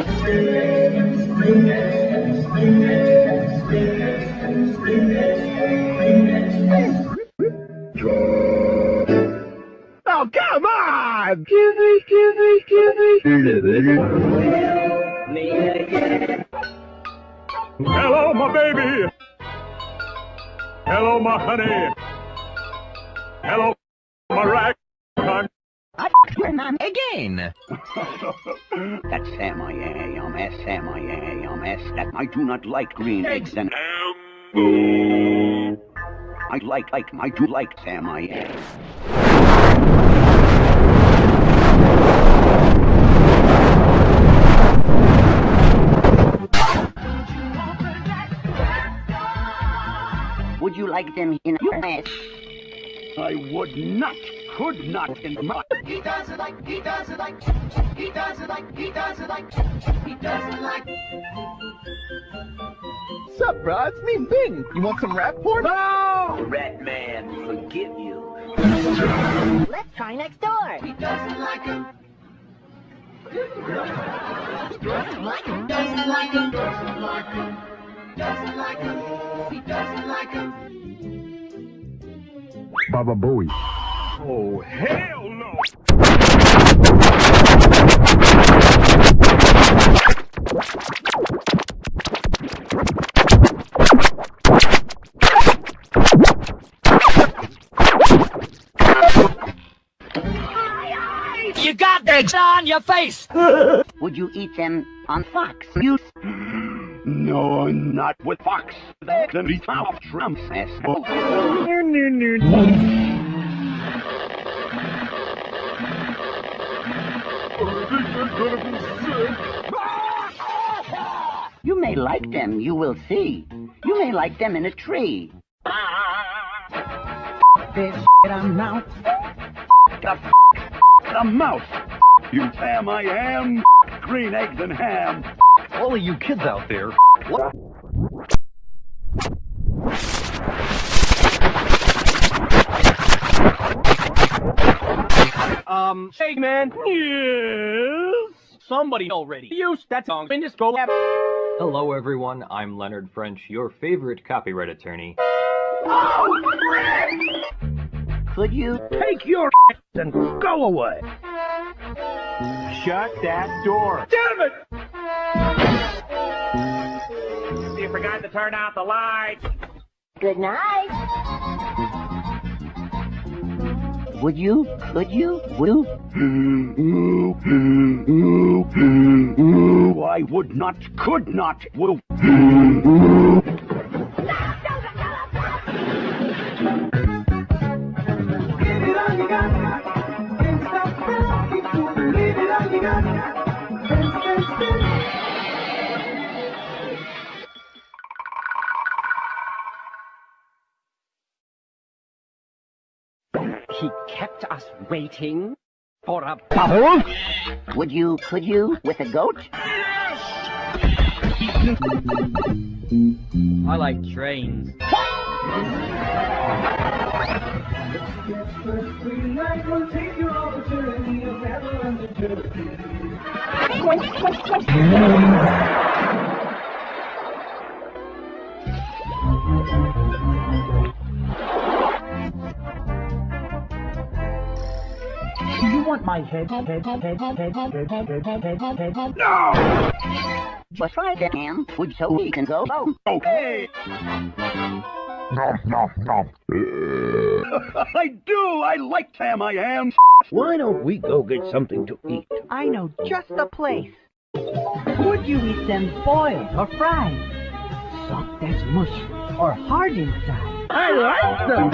Oh, come on! Me, me, me. Hello, my baby. Hello, my honey. Hello. Again. That's Sam I am, S Sam I am, S that I do not like green eggs and I like like I do like Sam I am. Would you like them in your mess? I would not, could not in my He doesn't like, he doesn't like, he doesn't like, he doesn't like, he doesn't like. Sup, bro? It's me, Bing. You want some rap porn? No! rat man forgive you. Let's try next door. He doesn't like him. Doesn't like him. Doesn't like him. Doesn't like him. Doesn't like him. He doesn't like him. Baba Booey. Oh, hell no! You got eggs on your face. Would you eat them on Fox News? No, not with Fox. Then he found Trump's ass. You may like them, you will see. You may like them in a tree. This I'm now. The, the mouse. You Sam I am. Green eggs and ham. All of you kids out there, what? Um, hey man. Yes. Somebody already used that song in this go app. Hello everyone, I'm Leonard French, your favorite copyright attorney. Could you? Take your and go away. Shut that door. Damn it! You forgot to turn out the lights. Good night. Would you? Could you? Will? I would not, could not, will. He kept us waiting for a Would you? Could you? With a goat? I like trains. Do you want my head? Head, head, head, head, head, head, head, head, head, head, head, head, head? But try that, ham. Would so we can go? Oh, Okay. I do. I like Sam I am. Why don't we go get something to eat? I know just the place. Would you eat them boiled or fried? Soft as mush or hard inside? I like them.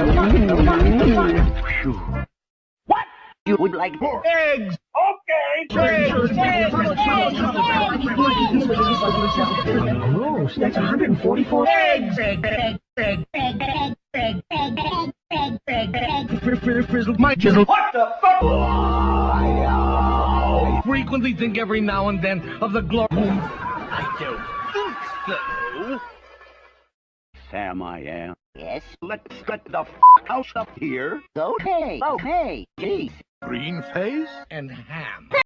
What? You would like Eggs. Okay. Gross, that's 144 eggs. Frizzle my chisel. What the fuck? I frequently think every now and then of the glory. I don't think so. Sam I am. Yes. Let's get the f house up here. Okay. Okay. Jeez. Green face and ham.